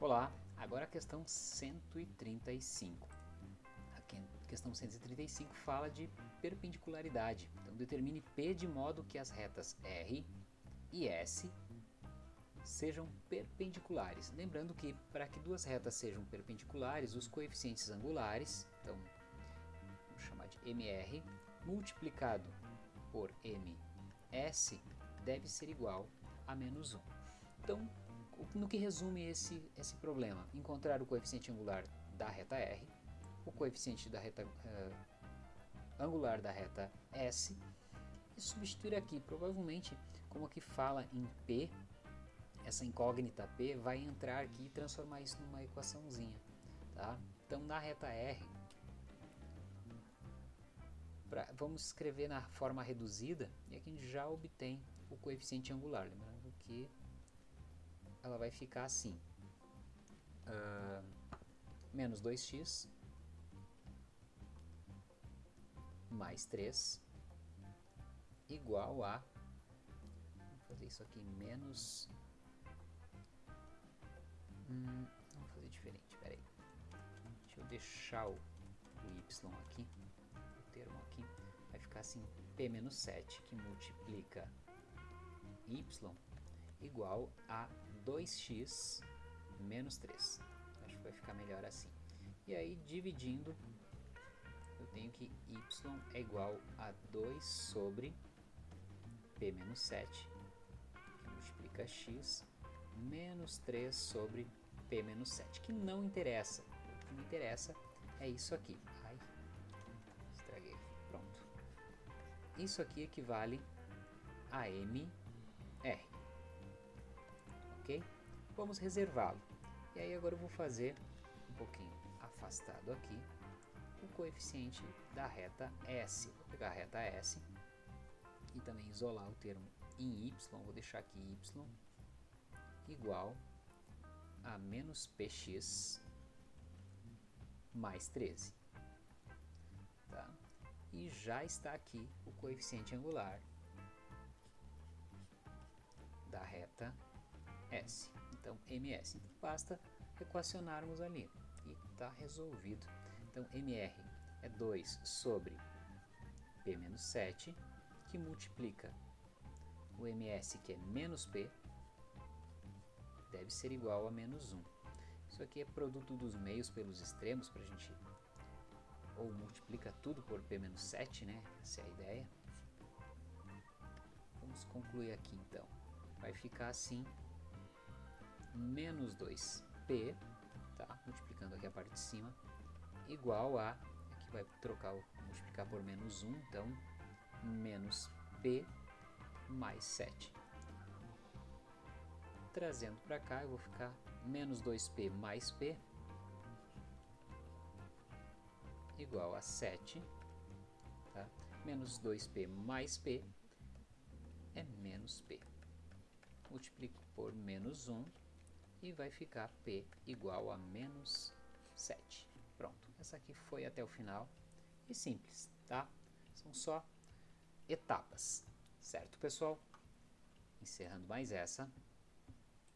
Olá, agora a questão 135. A questão 135 fala de perpendicularidade. Então determine P de modo que as retas R e S sejam perpendiculares. Lembrando que para que duas retas sejam perpendiculares, os coeficientes angulares, então vamos chamar de MR, multiplicado por MS, deve ser igual a menos 1. Então, no que resume esse, esse problema? Encontrar o coeficiente angular da reta R, o coeficiente da reta uh, angular da reta S e substituir aqui. Provavelmente, como aqui fala em P, essa incógnita P vai entrar aqui e transformar isso numa equaçãozinha. Tá? Então, na reta R, pra, vamos escrever na forma reduzida e aqui a gente já obtém o coeficiente angular. Lembrando que ela vai ficar assim. Uh, menos 2x mais 3 igual a vamos fazer isso aqui menos hum, vamos fazer diferente, peraí deixa eu deixar o, o y aqui o termo aqui vai ficar assim p menos 7 que multiplica y igual a 2x menos 3. Acho que vai ficar melhor assim. E aí, dividindo, eu tenho que y é igual a 2 sobre p menos 7, que multiplica x, menos 3 sobre p menos 7, que não interessa. O que me interessa é isso aqui. Ai, estraguei. Pronto. Isso aqui equivale a mr Vamos reservá-lo. E aí agora eu vou fazer um pouquinho afastado aqui o coeficiente da reta S. Vou pegar a reta S e também isolar o termo em y, vou deixar aqui y igual a menos px mais 13. Tá? E já está aqui o coeficiente angular S. Então, MS. Então, basta equacionarmos ali e está resolvido. Então, MR é 2 sobre P menos 7, que multiplica o MS, que é menos P, deve ser igual a menos 1. Isso aqui é produto dos meios pelos extremos, para a gente... Ou multiplica tudo por P menos 7, né? Essa é a ideia. Vamos concluir aqui, então. Vai ficar assim menos 2p, tá? multiplicando aqui a parte de cima, igual a, aqui vai trocar, multiplicar por menos 1, então menos p mais 7. Trazendo para cá, eu vou ficar menos 2p mais p igual a 7, tá? menos 2p mais p é menos p. Multiplico por menos 1, e vai ficar P igual a menos 7. Pronto, essa aqui foi até o final e simples, tá? São só etapas, certo pessoal? Encerrando mais essa.